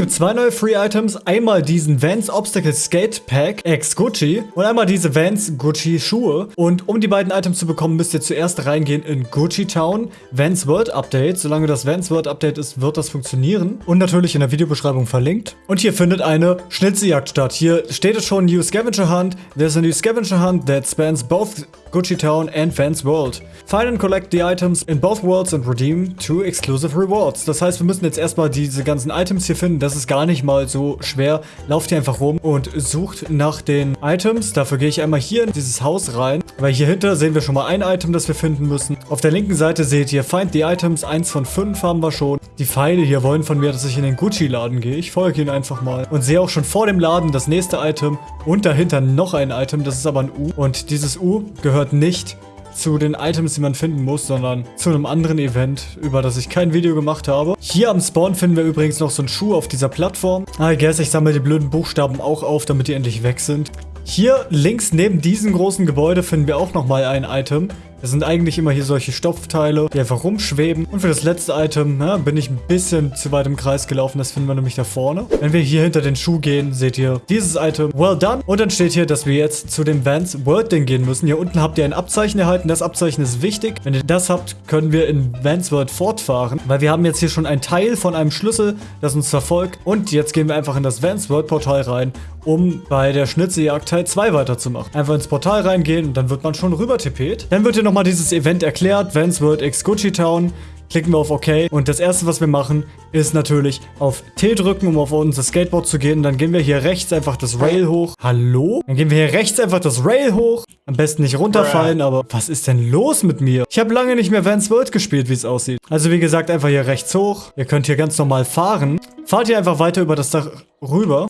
gibt zwei neue Free Items. Einmal diesen Vans Obstacle Skate Pack X Gucci und einmal diese Vans Gucci Schuhe. Und um die beiden Items zu bekommen, müsst ihr zuerst reingehen in Gucci Town. Vans World Update. Solange das Vans World Update ist, wird das funktionieren. Und natürlich in der Videobeschreibung verlinkt. Und hier findet eine Schnitzeljagd statt. Hier steht es schon New Scavenger Hunt. There's a new Scavenger Hunt that spans both Gucci Town and Vans World. Find and collect the items in both worlds and redeem two exclusive rewards. Das heißt, wir müssen jetzt erstmal diese ganzen Items hier finden. Das ist gar nicht mal so schwer. Lauft hier einfach rum und sucht nach den Items. Dafür gehe ich einmal hier in dieses Haus rein, weil hier hinter sehen wir schon mal ein Item, das wir finden müssen. Auf der linken Seite seht ihr Find the Items. Eins von fünf haben wir schon. Die Pfeile hier wollen von mir, dass ich in den Gucci-Laden gehe. Ich folge ihnen einfach mal und sehe auch schon vor dem Laden das nächste Item und dahinter noch ein Item. Das ist aber ein U. Und dieses U gehört nicht zu den Items, die man finden muss, sondern zu einem anderen Event, über das ich kein Video gemacht habe. Hier am Spawn finden wir übrigens noch so einen Schuh auf dieser Plattform. I guess ich sammle die blöden Buchstaben auch auf, damit die endlich weg sind. Hier links neben diesem großen Gebäude finden wir auch nochmal ein Item. Das sind eigentlich immer hier solche Stoffteile, die einfach rumschweben. Und für das letzte Item ja, bin ich ein bisschen zu weit im Kreis gelaufen. Das finden wir nämlich da vorne. Wenn wir hier hinter den Schuh gehen, seht ihr dieses Item. Well done. Und dann steht hier, dass wir jetzt zu dem Vans World Ding gehen müssen. Hier unten habt ihr ein Abzeichen erhalten. Das Abzeichen ist wichtig. Wenn ihr das habt, können wir in Vans World fortfahren. Weil wir haben jetzt hier schon ein Teil von einem Schlüssel, das uns verfolgt. Und jetzt gehen wir einfach in das Vans World Portal rein, um bei der Schnitzejagd Teil 2 weiterzumachen. Einfach ins Portal reingehen und dann wird man schon rüber tippet. Dann wird hier nochmal dieses Event erklärt, Vans World X Gucci Town. Klicken wir auf OK und das erste, was wir machen, ist natürlich auf T drücken, um auf unser Skateboard zu gehen. dann gehen wir hier rechts einfach das Rail hoch. Hallo? Dann gehen wir hier rechts einfach das Rail hoch. Am besten nicht runterfallen, aber was ist denn los mit mir? Ich habe lange nicht mehr Vans World gespielt, wie es aussieht. Also wie gesagt, einfach hier rechts hoch. Ihr könnt hier ganz normal fahren. Fahrt hier einfach weiter über das Dach rüber.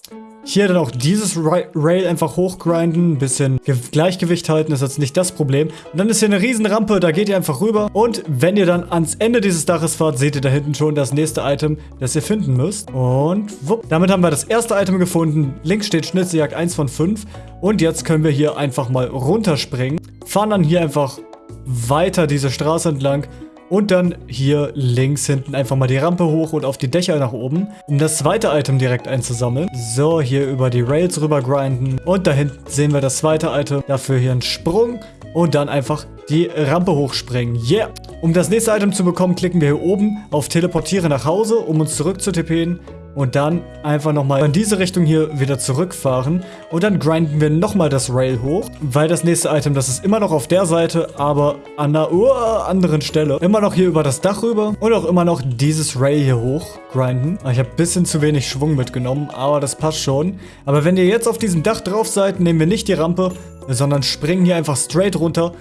Hier dann auch dieses Rail einfach hochgrinden, ein bisschen Gleichgewicht halten, ist jetzt nicht das Problem. Und dann ist hier eine riesen Rampe, da geht ihr einfach rüber. Und wenn ihr dann ans Ende dieses Daches fahrt, seht ihr da hinten schon das nächste Item, das ihr finden müsst. Und wupp, damit haben wir das erste Item gefunden. Links steht Schnitzeljagd 1 von 5. Und jetzt können wir hier einfach mal runterspringen. Fahren dann hier einfach weiter diese Straße entlang und dann hier links hinten einfach mal die Rampe hoch und auf die Dächer nach oben, um das zweite Item direkt einzusammeln. So, hier über die Rails rüber grinden. Und da hinten sehen wir das zweite Item. Dafür hier einen Sprung und dann einfach die Rampe hochspringen. Yeah! Um das nächste Item zu bekommen, klicken wir hier oben auf Teleportiere nach Hause, um uns zurück zu tippen und dann einfach nochmal in diese Richtung hier wieder zurückfahren. Und dann grinden wir nochmal das Rail hoch, weil das nächste Item, das ist immer noch auf der Seite, aber an einer uh, anderen Stelle. Immer noch hier über das Dach rüber und auch immer noch dieses Rail hier hoch grinden. Ich habe ein bisschen zu wenig Schwung mitgenommen, aber das passt schon. Aber wenn ihr jetzt auf diesem Dach drauf seid, nehmen wir nicht die Rampe, sondern springen hier einfach straight runter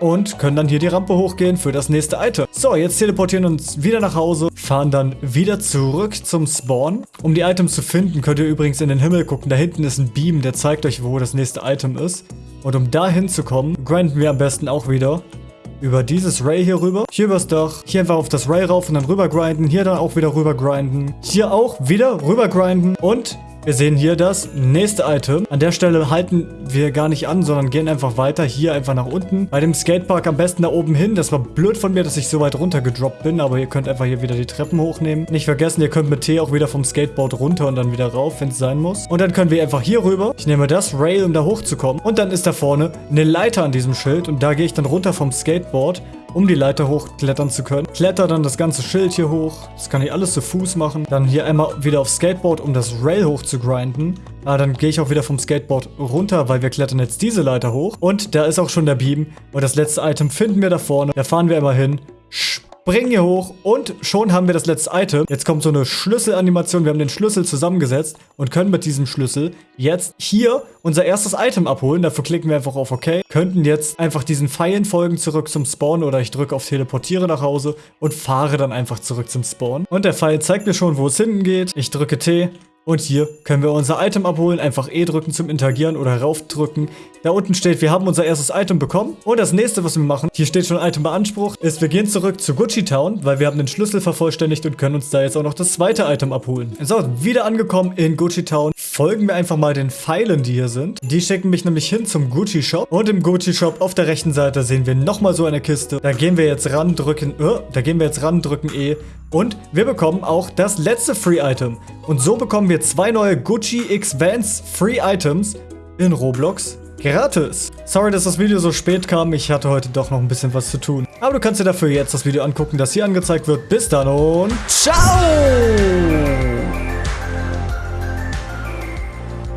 und können dann hier die Rampe hochgehen für das nächste Item. So, jetzt teleportieren uns wieder nach Hause, fahren dann wieder zurück zum Spawn. Um die Items zu finden, könnt ihr übrigens in den Himmel gucken. Da hinten ist ein Beam, der zeigt euch, wo das nächste Item ist. Und um da hinzukommen, grinden wir am besten auch wieder über dieses Ray hier rüber. Hier übers Dach. Hier einfach auf das Ray rauf und dann rüber grinden. Hier dann auch wieder rüber grinden. Hier auch wieder rüber grinden. Und wir sehen hier das nächste Item. An der Stelle halten wir gar nicht an, sondern gehen einfach weiter. Hier einfach nach unten. Bei dem Skatepark am besten da oben hin. Das war blöd von mir, dass ich so weit runter gedroppt bin. Aber ihr könnt einfach hier wieder die Treppen hochnehmen. Nicht vergessen, ihr könnt mit T auch wieder vom Skateboard runter und dann wieder rauf, wenn es sein muss. Und dann können wir einfach hier rüber. Ich nehme das Rail, um da hochzukommen. Und dann ist da vorne eine Leiter an diesem Schild. Und da gehe ich dann runter vom Skateboard um die Leiter hochklettern zu können. Kletter dann das ganze Schild hier hoch. Das kann ich alles zu Fuß machen. Dann hier einmal wieder aufs Skateboard, um das Rail hoch zu grinden. Ah, dann gehe ich auch wieder vom Skateboard runter, weil wir klettern jetzt diese Leiter hoch. Und da ist auch schon der Beam. Und das letzte Item finden wir da vorne. Da fahren wir einmal hin springen hier hoch und schon haben wir das letzte Item. Jetzt kommt so eine Schlüsselanimation. Wir haben den Schlüssel zusammengesetzt und können mit diesem Schlüssel jetzt hier unser erstes Item abholen. Dafür klicken wir einfach auf OK. Könnten jetzt einfach diesen Pfeilen folgen zurück zum Spawn oder ich drücke auf Teleportiere nach Hause und fahre dann einfach zurück zum Spawn. Und der Pfeil zeigt mir schon, wo es hinten geht. Ich drücke T und hier können wir unser Item abholen, einfach E drücken zum Interagieren oder raufdrücken. Da unten steht, wir haben unser erstes Item bekommen. Und das nächste, was wir machen, hier steht schon Item beansprucht, ist, wir gehen zurück zu Gucci Town, weil wir haben den Schlüssel vervollständigt und können uns da jetzt auch noch das zweite Item abholen. So, wieder angekommen in Gucci Town. Folgen wir einfach mal den Pfeilen, die hier sind. Die schicken mich nämlich hin zum Gucci Shop. Und im Gucci Shop auf der rechten Seite sehen wir nochmal so eine Kiste. Da gehen wir jetzt ran, drücken, uh, da gehen wir jetzt ran, drücken E Und wir bekommen auch das letzte Free Item. Und so bekommen wir zwei neue Gucci X Vans Free Items in Roblox gratis. Sorry, dass das Video so spät kam. Ich hatte heute doch noch ein bisschen was zu tun. Aber du kannst dir dafür jetzt das Video angucken, das hier angezeigt wird. Bis dann und ciao!